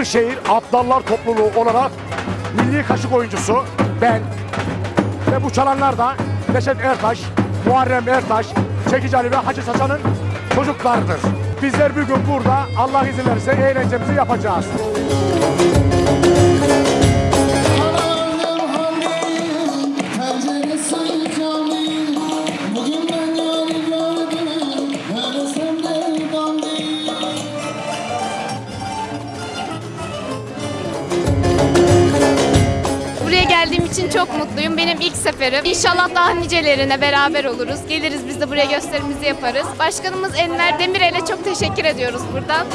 Kırşehir Aptallar Topluluğu olarak milli kaşık oyuncusu ben ve bu çalanlar da Neşet Ertaş, Muharrem Ertaş, Çekici Ali ve Hacı Saçan'ın çocuklarıdır. Bizler bugün burada Allah izin verirse eğlencemizi yapacağız. İçin çok mutluyum. Benim ilk seferim. İnşallah daha nicelerine beraber oluruz. Geliriz biz de buraya gösterimizi yaparız. Başkanımız Enver Demirel'e çok teşekkür ediyoruz buradan.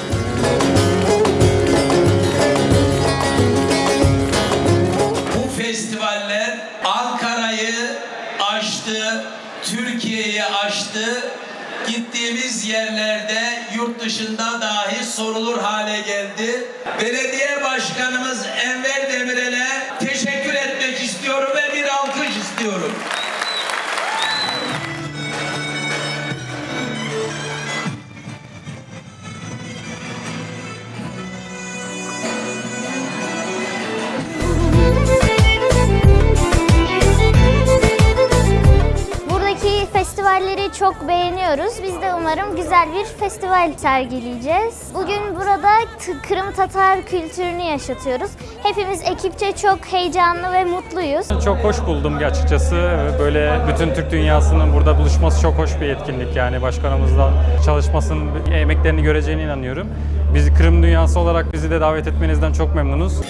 Bu festivaller Ankara'yı aştı, Türkiye'yi aştı. Gittiğimiz yerlerde yurt dışında dahi sorulur hale geldi. Belediye Başkanımız Enver festivalleri çok beğeniyoruz. Biz de umarım güzel bir festival sergileyeceğiz. Bugün burada Kırım Tatar kültürünü yaşatıyoruz. Hepimiz ekipçe çok heyecanlı ve mutluyuz. Çok hoş buldum açıkçası. Böyle bütün Türk dünyasının burada buluşması çok hoş bir etkinlik yani. Başkanımızla çalışmasının emeklerini göreceğine inanıyorum. Biz Kırım dünyası olarak bizi de davet etmenizden çok memnunuz.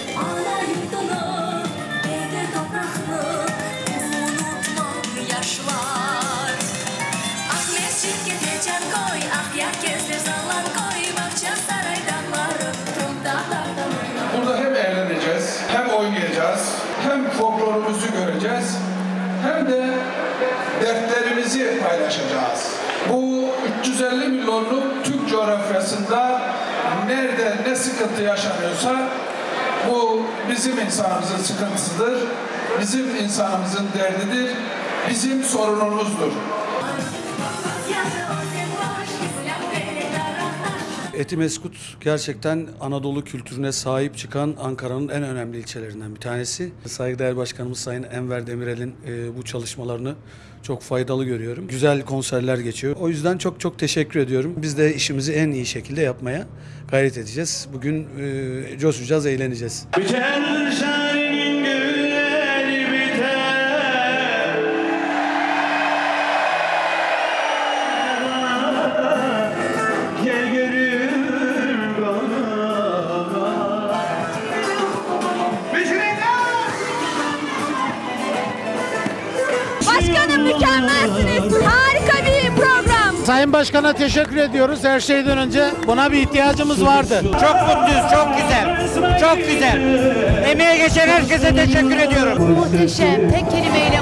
Burada hem eğleneceğiz, hem oynayacağız, hem folklorumuzu göreceğiz, hem de dertlerimizi paylaşacağız. Bu 350 milyonluk Türk coğrafyasında nerede ne sıkıntı yaşanıyorsa bu bizim insanımızın sıkıntısıdır, bizim insanımızın derdidir, bizim sorunumuzdur. Etimeskut gerçekten Anadolu kültürüne sahip çıkan Ankara'nın en önemli ilçelerinden bir tanesi. Saygıdeğer Başkanımız Sayın Enver Demirel'in e, bu çalışmalarını çok faydalı görüyorum. Güzel konserler geçiyor. O yüzden çok çok teşekkür ediyorum. Biz de işimizi en iyi şekilde yapmaya gayret edeceğiz. Bugün e, coşacağız, eğleneceğiz. Biter Sayın Başkan'a teşekkür ediyoruz. Her şeyden önce buna bir ihtiyacımız vardı. Çok mutluyuz, çok güzel. Çok güzel. Emeğe geçen herkese teşekkür ediyorum. Muhteşem. Tek kelimeyle.